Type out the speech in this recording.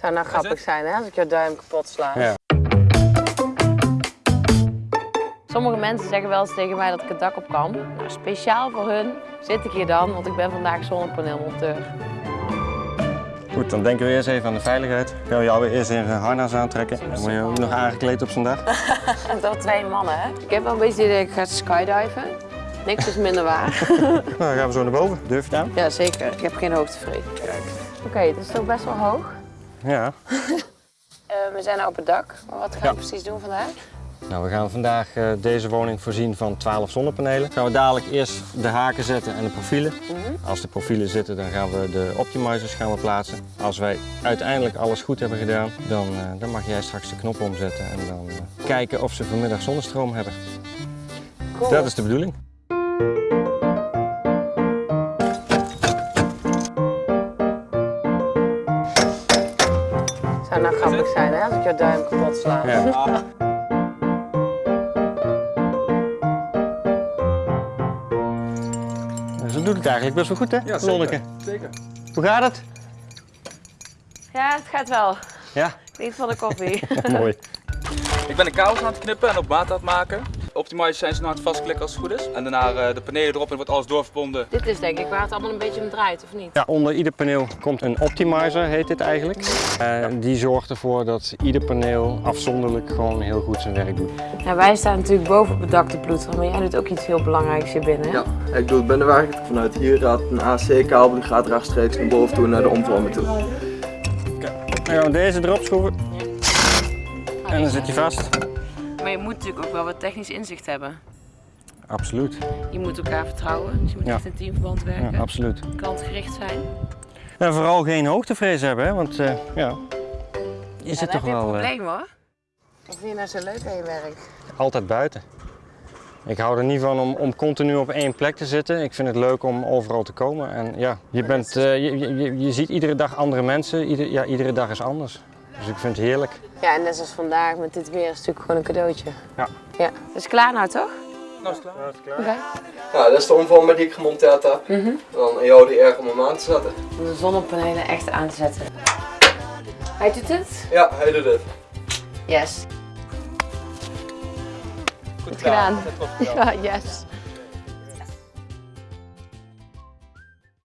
Zou nou grappig zijn hè, als ik jouw duim kapot sla. Ja. Sommige mensen zeggen wel eens tegen mij dat ik het dak op kan. Nou, speciaal voor hun zit ik hier dan, want ik ben vandaag zonnepaneelmonteur. Goed, dan denken we eerst even aan de veiligheid. Gaan we jou weer eerst een harnas aantrekken. Dan word je ook nog aangekleed op zo'n dag. Door twee mannen hè. Ik heb wel een beetje idee dat ik ga skydiven. Niks is minder waar. Nou, dan gaan we zo naar boven. Durf je het aan? ja, zeker. Ik heb geen hoogtevrees. Kijk. Oké, het is toch best wel hoog. Ja. Eh, we zijn nu op het dak. Maar wat gaan we precies doen vandaag? Nou, we gaan vandaag eh, deze woning voorzien van 12 zonnepanelen. Gaan we dadelijk eerst de haken zetten en de profielen. Als de profielen zitten, dan gaan we de optimizers gaan we plaatsen. Als wij uiteindelijk alles goed hebben gedaan, dan, eh, dan mag jij straks de knop omzetten en dan kijken of ze vanmiddag zonnestroom hebben. Cool. Dat is de bedoeling. Zou nou grappig zijn hè, als ik jouw duim kapot sla. Ja. Ze doet het eigenlijk best wel goed, hè? Ja, Lonneke? zeker. Hoe gaat het? Ja, het gaat wel. Ja, Niet van de koffie. mooi. Ik ben de kabels aan het knippen en op maat aan het maken. Optimizers zijn ze nou aan het vastklikken als het goed is. En daarna eh, de panelen erop en wordt alles doorverbonden. Dit is denk ik waar het allemaal een beetje om draait, of niet? Ja, onder ieder paneel komt een optimizer, heet dit eigenlijk. Eh, die zorgt ervoor dat ieder paneel afzonderlijk gewoon heel goed zijn werk doet. Ja, wij staan natuurlijk boven op het dak te ploeteren, maar jij doet ook iets heel belangrijks hier binnen. Ja, ik doe het binnenwerk. Vanuit hier gaat een AC-kabel, die gaat rechtstreeks naar boven toe naar de omvormer toe. Dan gaan we deze erop schroeven en dan zit hij vast. Maar je moet natuurlijk ook wel wat technisch inzicht hebben. Absoluut, Je moet elkaar vertrouwen, dus je moet Ja. echt in teamverband werken. ja, absoluut. Klantgericht zijn. En vooral geen hoogtevrees hebben, hè? want eh, ja, je zit toch je een wel eh, probleem hoor. Wat vind je nou zo leuk aan je werk? altijd buiten. Ik hou er niet van om, om continu op één plek te zitten. Ik vind het leuk om overal te komen. En ja, je, bent, eh, je, je, je ziet iedere dag andere mensen. Ieder, ja, iedere dag is anders. Dus ik vind het heerlijk. Ja, en net zoals vandaag met dit weer is het natuurlijk gewoon een cadeautje. Ja. Ja. Het is klaar nou toch? Nou is het klaar. Oké. Ja, dat is de omvormer die ik gemonteerd heb. Dan aan jou die erg om hem aan te zetten. Om de zonnepanelen echt aan te zetten. Hij doet het? Ja, hij doet het. Yes. Goed gedaan. Erop. Ja, yes.